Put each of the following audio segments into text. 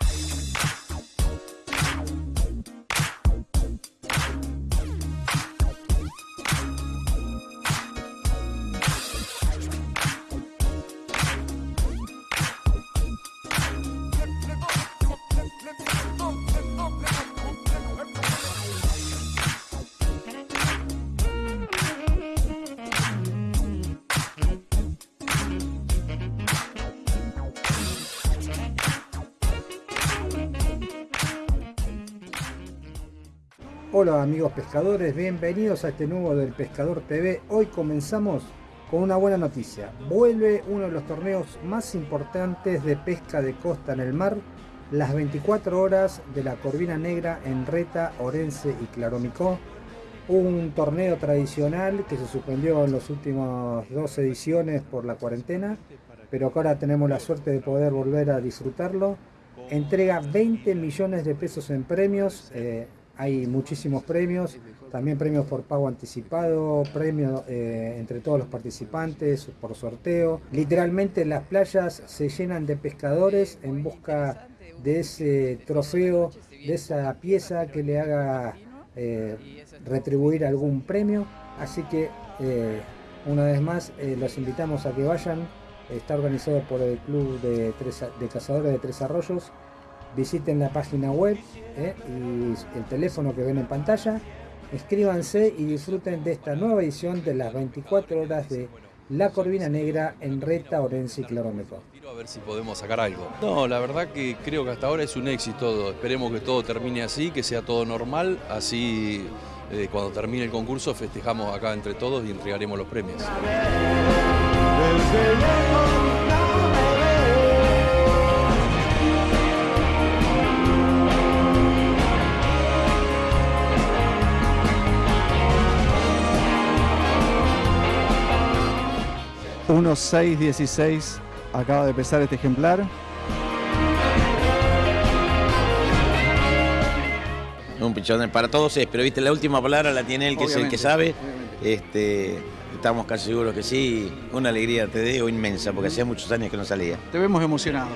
Bye. Hola amigos pescadores, bienvenidos a este nuevo del Pescador TV. Hoy comenzamos con una buena noticia. Vuelve uno de los torneos más importantes de pesca de costa en el mar, las 24 horas de la Corvina Negra en Reta, Orense y Claromicó. Un torneo tradicional que se suspendió en las últimas dos ediciones por la cuarentena, pero que ahora tenemos la suerte de poder volver a disfrutarlo. Entrega 20 millones de pesos en premios. Eh, hay muchísimos premios, también premios por pago anticipado, premios eh, entre todos los participantes por sorteo. Literalmente las playas se llenan de pescadores en busca de ese trofeo, de esa pieza que le haga eh, retribuir algún premio. Así que eh, una vez más los invitamos a que vayan. Está organizado por el Club de, de Cazadores de Tres Arroyos visiten la página web eh, y el teléfono que ven en pantalla, escríbanse y disfruten de esta nueva edición de las 24 horas de La Corvina Negra en Reta, Orense y Claromeco. A ver si podemos sacar algo. No, la verdad que creo que hasta ahora es un éxito. Esperemos que todo termine así, que sea todo normal. Así eh, cuando termine el concurso festejamos acá entre todos y entregaremos los premios. 1.616 acaba de pesar este ejemplar. Un pichón para todos es, pero viste, la última palabra la tiene él, que es el que sabe. Este, estamos casi seguros que sí. Una alegría te digo inmensa, porque hacía muchos años que no salía. Te vemos emocionado.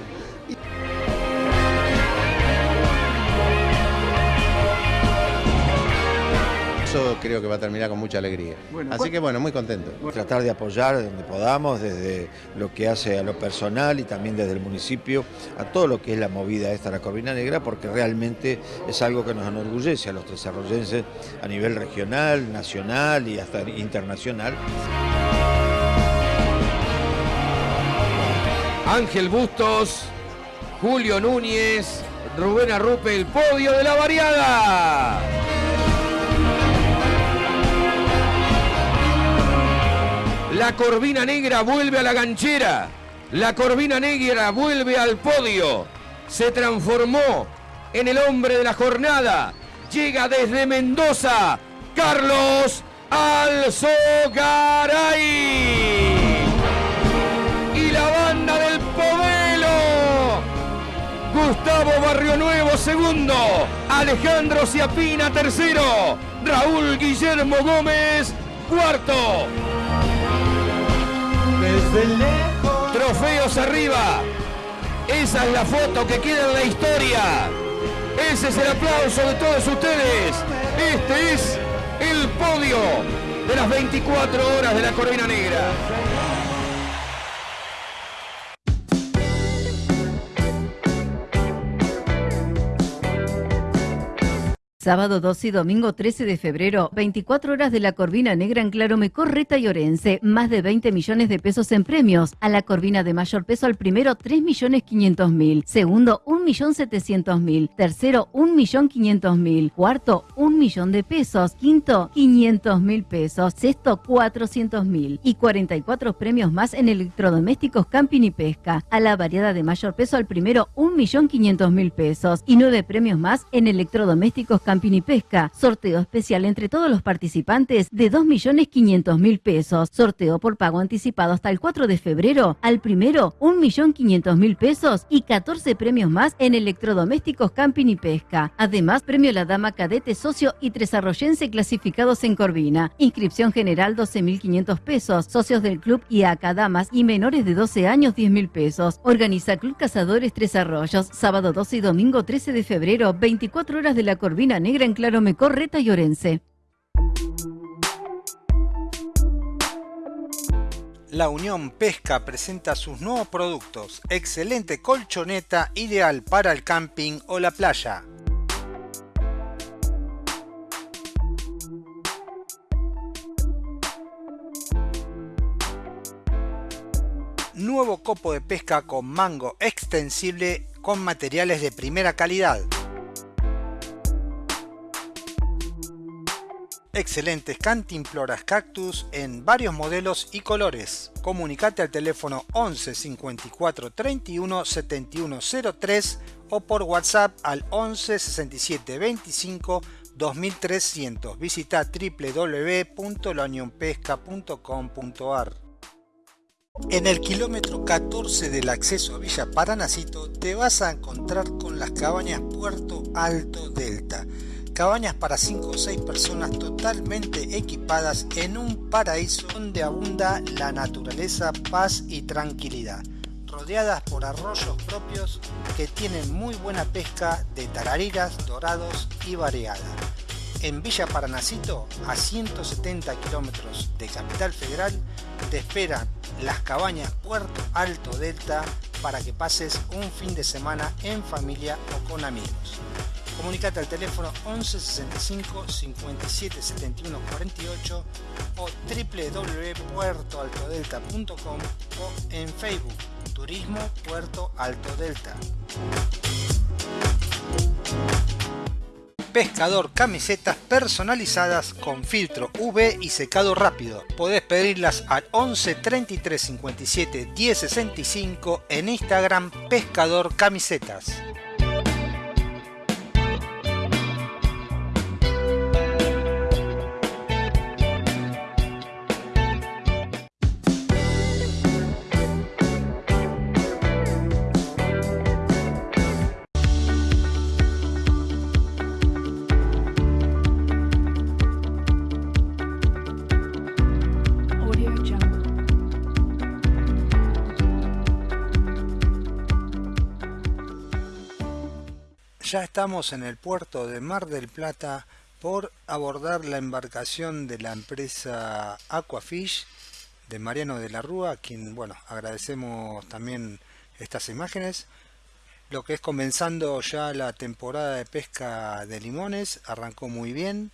Creo que va a terminar con mucha alegría. Así que bueno, muy contento. Tratar de apoyar donde podamos, desde lo que hace a lo personal y también desde el municipio, a todo lo que es la movida esta, la Corvina Negra, porque realmente es algo que nos enorgullece a los desarrollenses a nivel regional, nacional y hasta internacional. Ángel Bustos, Julio Núñez, Rubén Arrupe, el podio de la variada. La Corvina Negra vuelve a la ganchera. La Corvina Negra vuelve al podio. Se transformó en el hombre de la jornada. Llega desde Mendoza. Carlos Alzogaray. Y la banda del Povelo. Gustavo Barrio Nuevo segundo. Alejandro Ciapina tercero. Raúl Guillermo Gómez cuarto. Trofeos arriba. Esa es la foto que queda en la historia. Ese es el aplauso de todos ustedes. Este es el podio de las 24 horas de la Corvina Negra. Sábado 12 y domingo 13 de febrero, 24 horas de la Corvina Negra en Claromecó, Reta y Orense. Más de 20 millones de pesos en premios. A la Corvina de mayor peso al primero, 3 millones 500 mil. Segundo, 1 millón 700 mil. Tercero, 1 millón 500 mil. Cuarto, 1 millón de pesos. Quinto, 500 mil pesos. Sexto, 400 mil. Y 44 premios más en electrodomésticos, camping y pesca. A la variada de mayor peso al primero, 1 millón 500 mil pesos. Y 9 premios más en electrodomésticos, camping Camping y Pesca. Sorteo especial entre todos los participantes de 2.500.000 pesos. Sorteo por pago anticipado hasta el 4 de febrero. Al primero, 1.500.000 pesos y 14 premios más en electrodomésticos, camping y pesca. Además, premio La Dama Cadete Socio y Tres Arroyense clasificados en Corvina. Inscripción general 12.500 pesos. Socios del club y damas y menores de 12 años 10.000 pesos. Organiza Club Cazadores Tres Arroyos. Sábado 12 y domingo 13 de febrero. 24 horas de la Corvina Negra en Claro Mecorreta y Orense. La Unión Pesca presenta sus nuevos productos. Excelente colchoneta ideal para el camping o la playa. Nuevo copo de pesca con mango extensible con materiales de primera calidad. Excelentes cantimploras cactus en varios modelos y colores. Comunicate al teléfono 11 54 31 71 03 o por WhatsApp al 11 67 25 2300. Visita www.launionpesca.com.ar. En el kilómetro 14 del acceso a Villa Paranacito te vas a encontrar con las cabañas Puerto Alto Delta cabañas para 5 o 6 personas totalmente equipadas en un paraíso donde abunda la naturaleza, paz y tranquilidad, rodeadas por arroyos propios que tienen muy buena pesca de tarariras, dorados y variada. En Villa Paranacito, a 170 kilómetros de Capital Federal, te esperan las cabañas Puerto Alto Delta para que pases un fin de semana en familia o con amigos. Comunicate al teléfono 11 65 57 71 48 o www.puertoaltodelta.com o en Facebook Turismo Puerto Alto Delta. Pescador camisetas personalizadas con filtro UV y secado rápido. Podés pedirlas al 11 33 57 10 65 en Instagram Pescador Camisetas. Ya estamos en el puerto de Mar del Plata por abordar la embarcación de la empresa Aquafish de Mariano de la Rúa, quien bueno agradecemos también estas imágenes. Lo que es comenzando ya la temporada de pesca de limones, arrancó muy bien.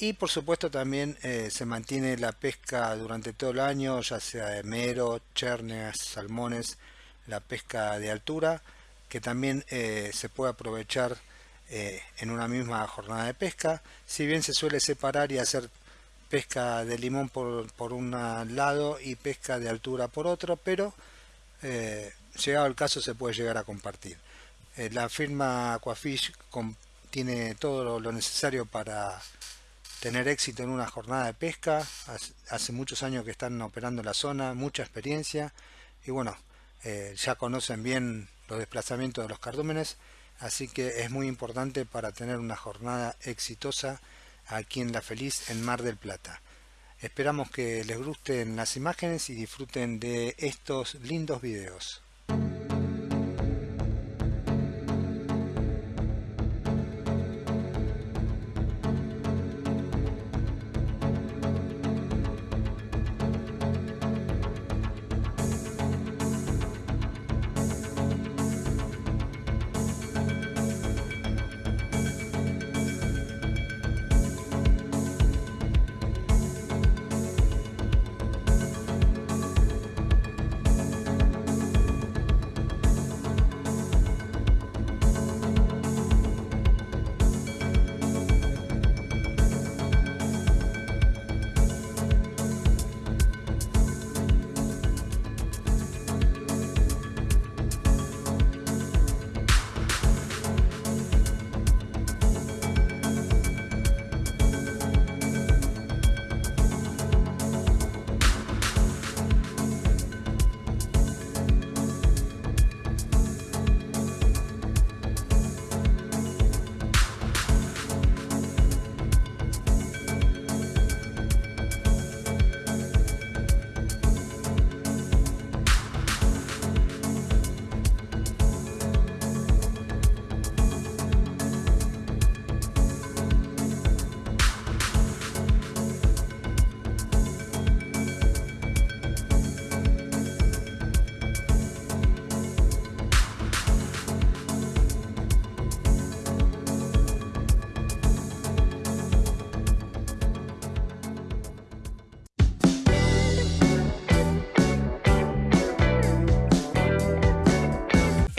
Y por supuesto también eh, se mantiene la pesca durante todo el año, ya sea de mero, chernes, salmones, la pesca de altura que también eh, se puede aprovechar eh, en una misma jornada de pesca. Si bien se suele separar y hacer pesca de limón por, por un lado y pesca de altura por otro, pero eh, llegado el caso se puede llegar a compartir. la firma Aquafish tiene todo lo necesario para tener éxito en una jornada de pesca. Hace muchos años que están operando la zona, mucha experiencia y bueno, ya conocen bien los desplazamientos de los cardúmenes, así que es muy importante para tener una jornada exitosa aquí en La Feliz en Mar del Plata. Esperamos que les gusten las imágenes y disfruten de estos lindos videos.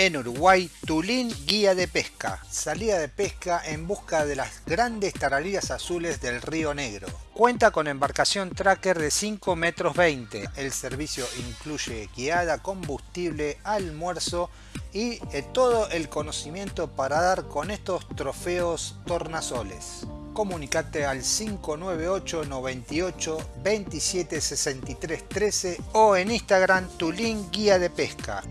En Uruguay, Tulín Guía de Pesca. Salida de pesca en busca de las grandes taralillas azules del Río Negro. Cuenta con embarcación tracker de 5 metros 20. El servicio incluye guiada, combustible, almuerzo y eh, todo el conocimiento para dar con estos trofeos tornasoles comunicate al 598 98 27 63 13 o en Instagram tu link guía de pesca.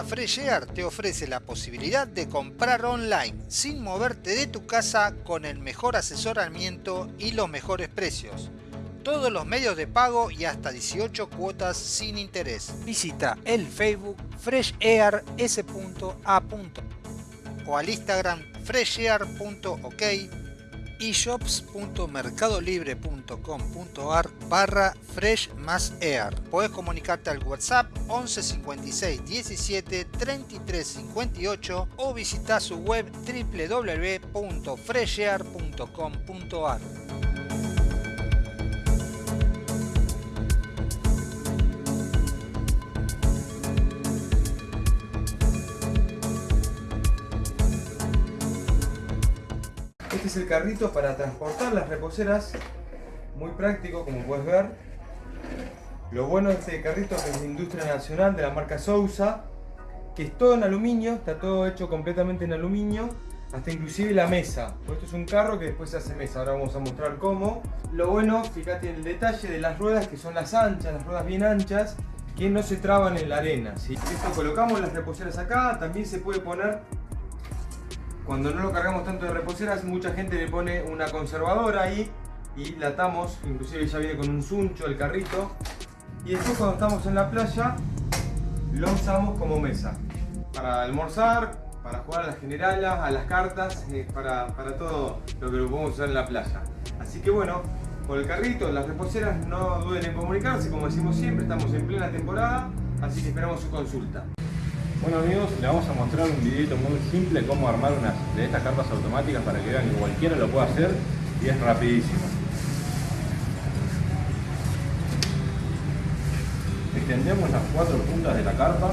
Ahora Fresh Air te ofrece la posibilidad de comprar online sin moverte de tu casa con el mejor asesoramiento y los mejores precios. Todos los medios de pago y hasta 18 cuotas sin interés. Visita el Facebook freshair.s.a. o al Instagram freshair.ok y shops.mercadolibre.com.ar barra fresh más. Podés comunicarte al WhatsApp 11 56 17 33 58 o visita su web www.freshair.com.ar. es el carrito para transportar las reposeras, muy práctico como puedes ver. Lo bueno de este carrito es de industria nacional de la marca Sousa, que es todo en aluminio, está todo hecho completamente en aluminio, hasta inclusive la mesa. Esto es un carro que después se hace mesa, ahora vamos a mostrar cómo. Lo bueno, fíjate el detalle de las ruedas que son las anchas, las ruedas bien anchas, que no se traban en la arena. ¿sí? Esto colocamos las reposeras acá, también se puede poner cuando no lo cargamos tanto de reposeras, mucha gente le pone una conservadora ahí y la atamos, inclusive ya viene con un suncho el carrito. Y después cuando estamos en la playa, lo usamos como mesa. Para almorzar, para jugar a las generalas, a las cartas, eh, para, para todo lo que lo podemos usar en la playa. Así que bueno, con el carrito, las reposeras no duden en comunicarse, como decimos siempre, estamos en plena temporada, así que esperamos su consulta. Bueno amigos, les vamos a mostrar un videito muy simple cómo armar una de estas carpas automáticas para que vean que cualquiera lo puede hacer y es rapidísimo. Extendemos las cuatro puntas de la carpa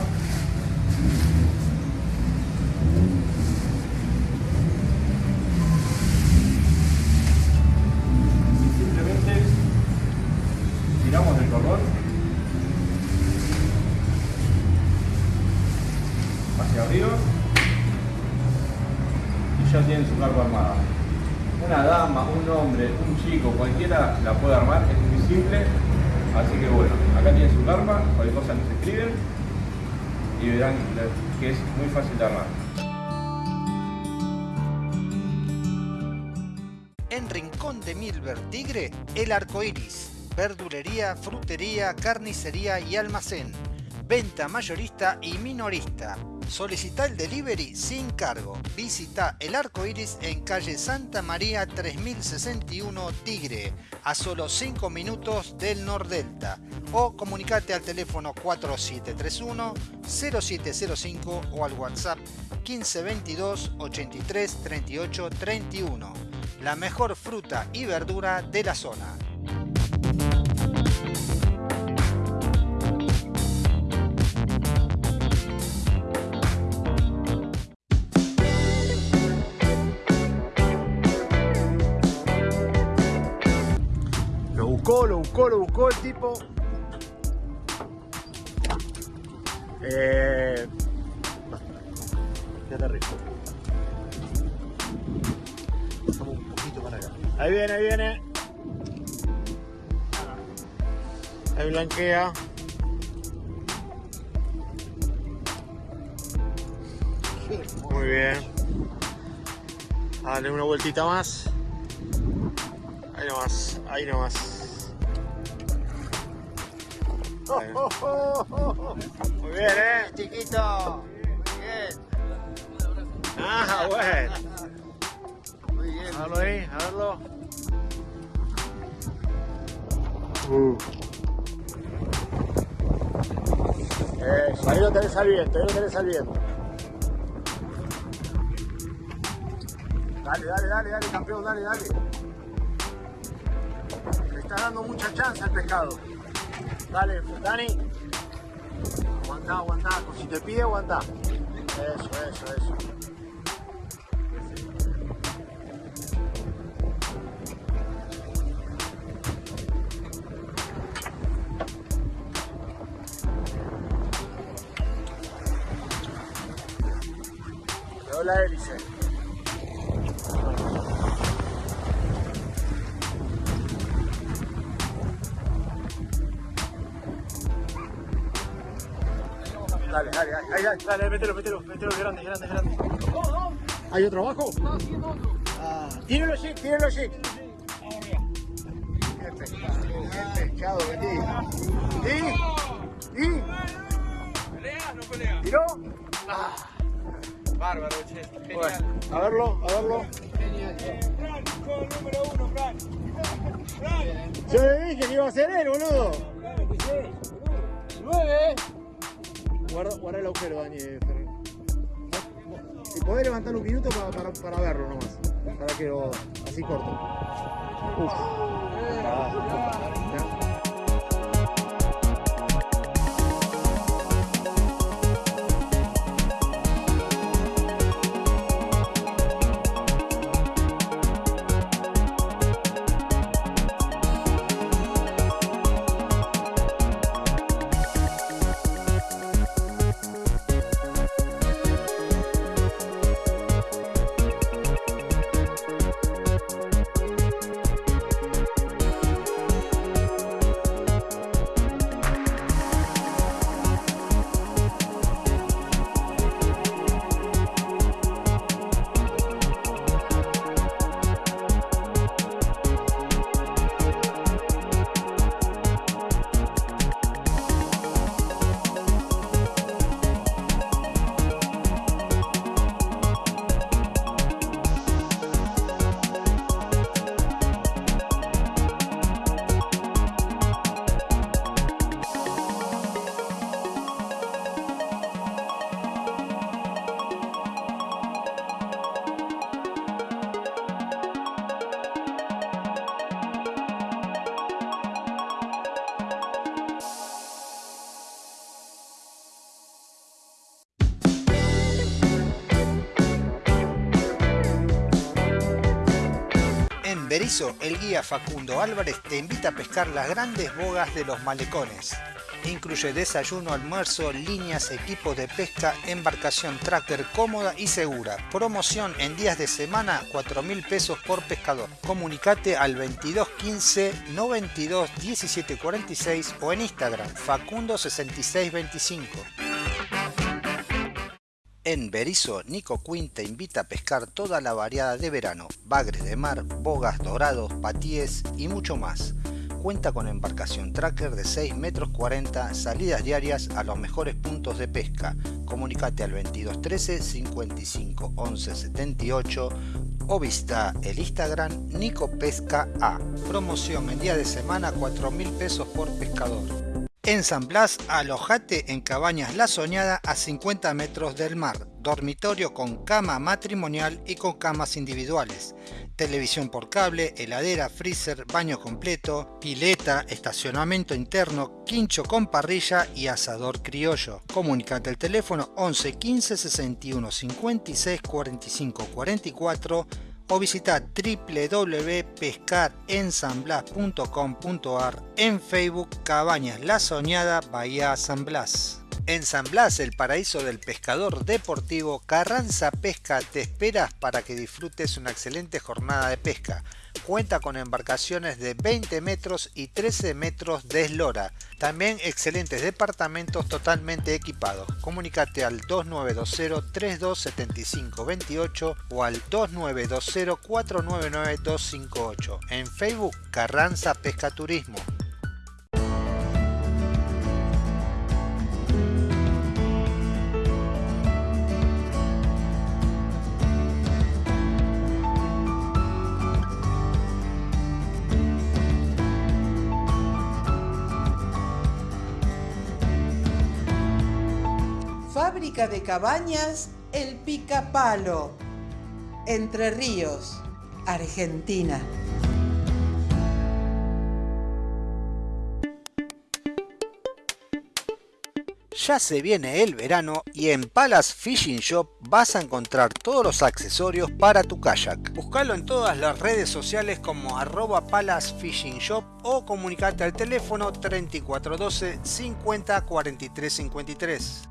y simplemente tiramos del cordón y ya tienen su carpa armada. Una dama, un hombre, un chico, cualquiera la puede armar, es muy simple. Así que bueno, acá tienen su carpa, cualquier cosa nos escriben y verán que es muy fácil de armar. En Rincón de Milver Tigre, el arco iris, verdulería, frutería, carnicería y almacén, venta mayorista y minorista Solicita el delivery sin cargo. Visita el arco iris en calle Santa María 3061 Tigre, a solo 5 minutos del Nordelta. O comunicate al teléfono 4731 0705 o al WhatsApp 1522 83 38 31. La mejor fruta y verdura de la zona. Lo buscó, lo buscó el tipo. Eh... Ya rico. Pasamos un poquito para acá. Ahí viene, ahí viene. Ahí blanquea. Muy bien. Dale una vueltita más. Ahí nomás, ahí nomás. Muy bien, ¿eh? Chiquito. Muy bien. Ah, bueno. Muy bien. Verlo ahí, a verlo. Uh. Eso, ahí lo tenés al viento, ahí lo tenés al viento. Dale, dale, dale, dale, campeón, dale, dale. Le está dando mucha chance al pescado. Dale, Dani. Aguantá, aguantá. Si te pide, aguantá. Eso, eso, eso. Dale, dale, dale, ahí, dale, dale, mételo, mételo, mételo, grande, grande, grande. ¿Hay otro abajo? Ah, tíralo allí, tíralo allí. Qué pescado, qué pescado que ¿Y? ¿Y? ¿Pelea? ¿No pelea? ¿Tiró? Bárbaro, che. Genial. Bueno, a verlo, a verlo. Fran, sos el número uno, Fran. Fran. Yo le dije que iba a ser él, boludo. Claro que sí. Nueve. Guarda, guarda el agujero, Dani. eh, Ferran. Si podés levantarlo un minuto para, para, para verlo nomás. Para que lo. así corto. Uf. El guía Facundo Álvarez te invita a pescar las grandes bogas de los malecones. Incluye desayuno, almuerzo, líneas, equipos de pesca, embarcación tracker cómoda y segura. Promoción en días de semana, 4 mil pesos por pescador. Comunicate al 2215 92 17 46 o en Instagram Facundo 6625. En Berizo, Nico Quinn te invita a pescar toda la variada de verano, bagres de mar, bogas dorados, patíes y mucho más. Cuenta con embarcación tracker de 6 metros 40, salidas diarias a los mejores puntos de pesca. Comunicate al 2213 55 11 78 o visita el Instagram Nico Pesca A. Promoción en día de semana 4 mil pesos por pescador. En San Blas, alojate en Cabañas La Soñada a 50 metros del mar. Dormitorio con cama matrimonial y con camas individuales. Televisión por cable, heladera, freezer, baño completo, pileta, estacionamiento interno, quincho con parrilla y asador criollo. Comunicate al teléfono 11 15 61 56 45 44 o visita www.pescarensanblas.com.ar en Facebook Cabañas La Soñada Bahía San Blas. En San Blas, el paraíso del pescador deportivo, Carranza Pesca te esperas para que disfrutes una excelente jornada de pesca. Cuenta con embarcaciones de 20 metros y 13 metros de eslora. También excelentes departamentos totalmente equipados. Comunicate al 2920 3275 28 o al 2920 499 258. En Facebook Carranza Pesca Fábrica de cabañas El Picapalo. Entre Ríos, Argentina. Ya se viene el verano y en Palace Fishing Shop vas a encontrar todos los accesorios para tu kayak. Buscalo en todas las redes sociales como arroba Palace Fishing Shop o comunicate al teléfono 3412 50 43 53.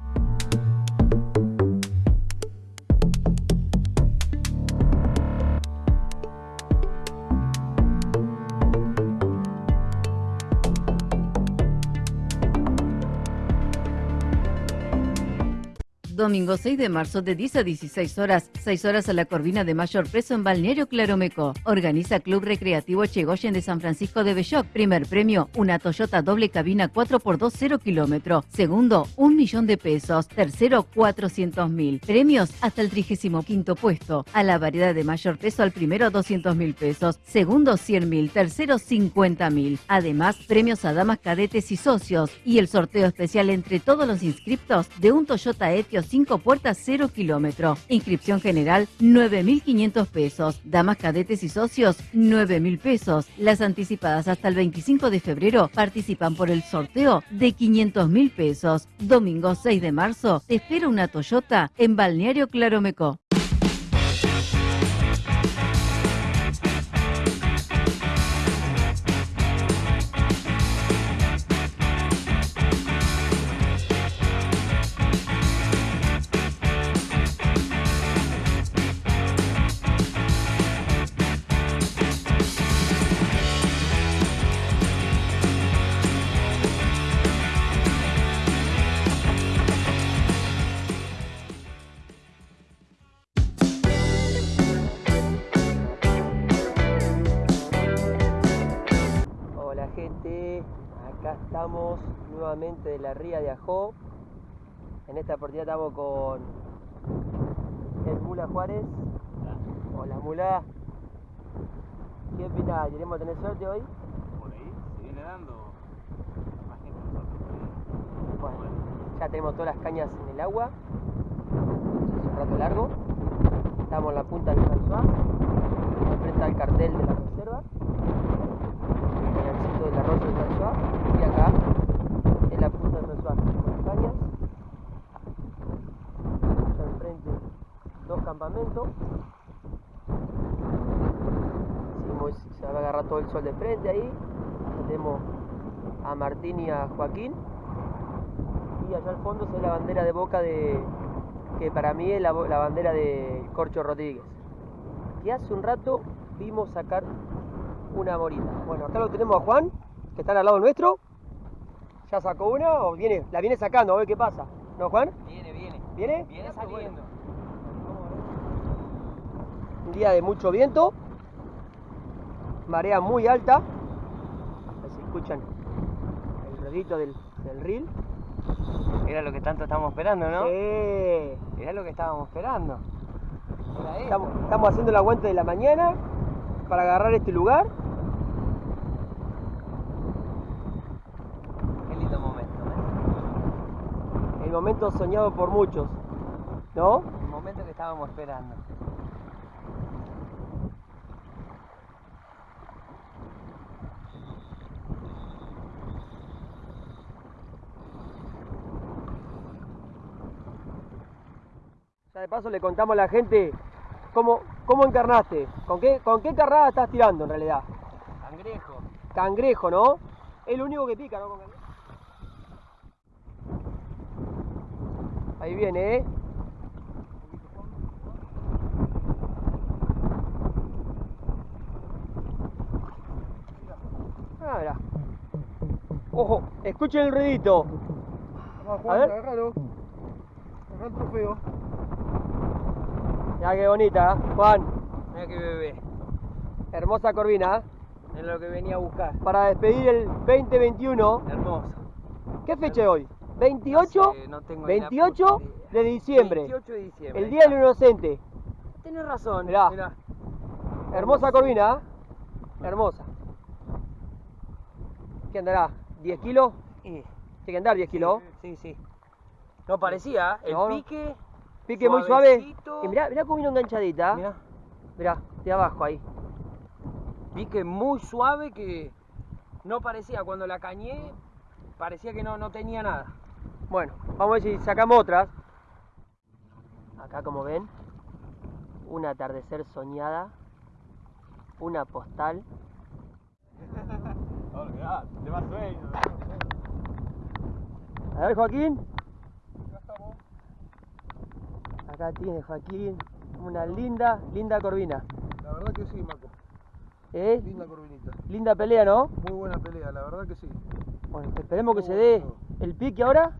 Domingo 6 de marzo de 10 a 16 horas, 6 horas a la Corvina de Mayor Preso en Balneario Claromeco. Organiza Club Recreativo Chegoyen de San Francisco de Belloc. Primer premio, una Toyota doble cabina 4x2 0 kilómetro. Segundo, un millón de pesos. Tercero, 400 mil. Premios hasta el 35 puesto. A la variedad de mayor peso al primero 200 mil pesos. Segundo 100 mil. Tercero 50 mil. Además, premios a damas cadetes y socios. Y el sorteo especial entre todos los inscriptos de un Toyota Etios 5 puertas 0 kilómetro. Inscripción general 9.500 pesos. Damas cadetes y socios 9.000 pesos. Las anticipadas hasta el 25 de febrero participan por el sorteo de 500.000 pesos. Domingo 6 de marzo te espera una Toyota en Balneario Claromeco. Estamos nuevamente de la ría de Ajó. En esta oportunidad estamos con el Mula Juárez. Hola Mula. ¿Qué opinas? ¿Queremos tener suerte hoy? Por ahí se viene dando más gente nosotros. Bueno, ya tenemos todas las cañas en el agua. Es un rato largo. Estamos en la punta del François, frente al cartel de la reserva. Del François. Y acá, en la punta del François. Allá enfrente, dos campamentos. Se va a agarrar todo el sol de frente ahí. Tenemos a Martín y a Joaquín y allá al fondo ve la bandera de Boca de que para mí es la, la bandera de Corcho Rodríguez que hace un rato vimos sacar una morita bueno acá lo tenemos a Juan que está al lado nuestro ya sacó una o viene la viene sacando a ver qué pasa ¿no Juan? Viene, viene. ¿viene? Viene saliendo. un día de mucho viento marea muy alta a ver si escuchan el ruidito del, del reel Era lo que tanto estábamos esperando, ¿no? Sí. Era lo que estábamos esperando. Estamos, estamos haciendo el aguante de la mañana para agarrar este lugar. Qué lindo momento, ¿eh? El momento soñado por muchos. ¿No? El momento que estábamos esperando. Ya de paso le contamos a la gente cómo, cómo encarnaste. ¿Con qué, ¿Con qué carnada estás tirando en realidad? Cangrejo. Cangrejo, ¿no? Es lo único que pica, ¿no? Con cangrejo. Ahí viene, ¿eh? Ah, mirá. Ojo, escuchen el ruidito. Vamos, A ver. agárralo. Agarra el trofeo. Mirá qué bonita, ¿eh? Juan. Mira qué bebé. Hermosa corvina, ¿eh? Es lo que venía a buscar. Para despedir el 2021. Hermoso. ¿Qué fecha es hoy? 28, No sé, no tengo ni la 28 puta idea. de diciembre. 28 de diciembre. El Día del. Inocente. Tenés razón. Mirá. Mirá. Hermosa corvina, ¿eh? Hermosa. ¿Qué andará? ¿10 kilos? Y- Tiene que andar 10 kilos. Sí, sí. No parecía, ¿eh? el No, pique. Pique muy suave. Y mirá, mirá cómo vino enganchadita. Mirá. Mirá, de abajo ahí. Vi que muy suave que no parecía, cuando la cañé, parecía que no, no tenía nada. Bueno, vamos a ver si sacamos otras. Acá como ven, un atardecer soñada, una postal. A ver Joaquín. Acá tiene Joaquín una linda, linda corvina. La verdad que sí, Marco. ¿Eh? Linda corvinita. Linda pelea, ¿no? Muy buena pelea, la verdad que sí. Bueno, esperemos que se dé todo. El pique ahora.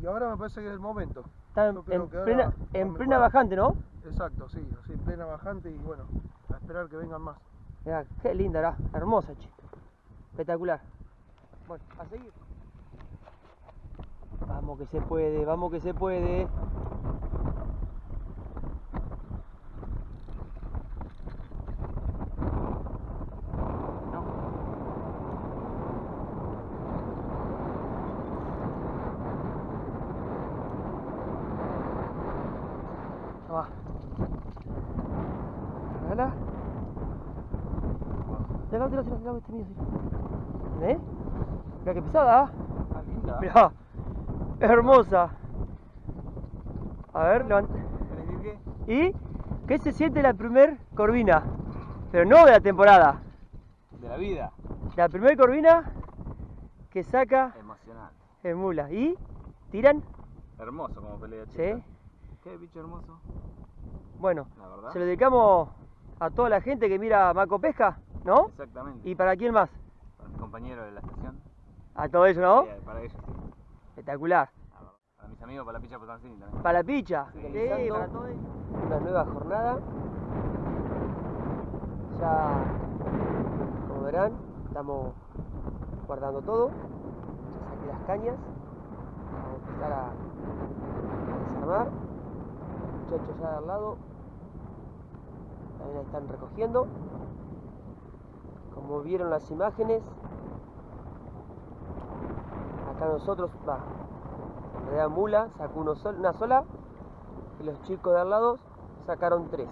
Y ahora me parece que es el momento. Está en, en ahora plena, en plena bajante, ¿no? Exacto, sí, así, plena bajante y bueno, a esperar que vengan más. Mirá, qué linda, hermosa, che. Espectacular. Bueno, a seguir. Vamos que se puede, vamos que se puede. Ahí va. Cargala. Tira, tira, tira, tira, este mío. ¿Eh? Mira qué pesada, ¿ah? linda. Es hermosa. A ver, levanta. ¿Y qué se siente la primer corvina? Pero no de la temporada. De la vida. La primer corvina que saca Emocionante. el mula. ¿Y? ¿Tiran? Hermoso como pelea, chica. Sí. Qué bicho hermoso. Bueno, La se lo dedicamos a toda la gente que mira Maco Pesca, ¿no? Exactamente. ¿Y para quién más? Para mis compañeros de la estación. A todo eso, ¿no? Sí, para ellos, sí. Espectacular. Para mis amigos, para la picha Potancini también. Para la picha. Sí, Sí, para todo. Una nueva jornada. Ya, como verán, estamos guardando todo. Ya saqué las cañas. Vamos a empezar a, a desarmar. Los muchachos ya de al lado también ahí están recogiendo. Como vieron las imágenes, acá nosotros, va, en Mula sacó una sola y los chicos de al lado sacaron tres.